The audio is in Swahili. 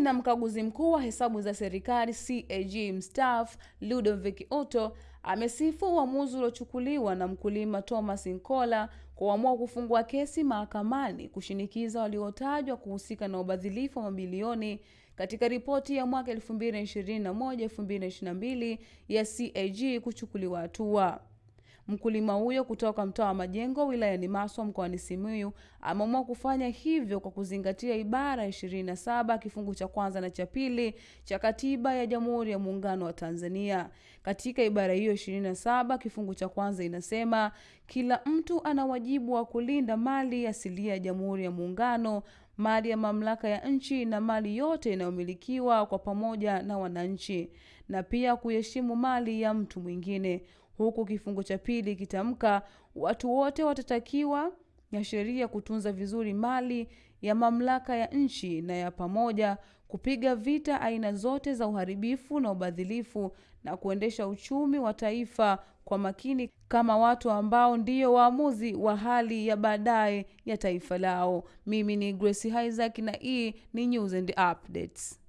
na mkaguzi mkuu wa hesabu za serikali CAG mstaafu Ludovic Otto amesifu uamuzi uliochukuliwa na mkulima Thomas Nkola kuamua kufungua kesi mahakamani kushinikiza waliotajwa kuhusika na ubadhilifu wa mabilioni katika ripoti ya mwaka 2021-2022 ya CAG kuchukuliwa hatua. Mkulima huyo kutoka mtaa wa Majengo wilayani Maswa mkoani Simiyu ameamua kufanya hivyo kwa kuzingatia ibara ya 27 kifungu cha kwanza na cha pili cha Katiba ya Jamhuri ya Muungano wa Tanzania. Katika ibara hiyo 27 kifungu cha kwanza inasema kila mtu ana wajibu wa kulinda mali asilia ya Jamhuri ya Muungano, mali ya mamlaka ya nchi na mali yote inayomilikiwa kwa pamoja na wananchi, na pia kuheshimu mali ya mtu mwingine. Huku kifungu cha pili kitamka watu wote watatakiwa na sheria kutunza vizuri mali ya mamlaka ya nchi na ya pamoja, kupiga vita aina zote za uharibifu na ubadhilifu na kuendesha uchumi wa taifa kwa makini kama watu ambao ndiyo waamuzi wa hali ya baadaye ya taifa lao. Mimi ni Grace Isaac na hii ni News and Updates.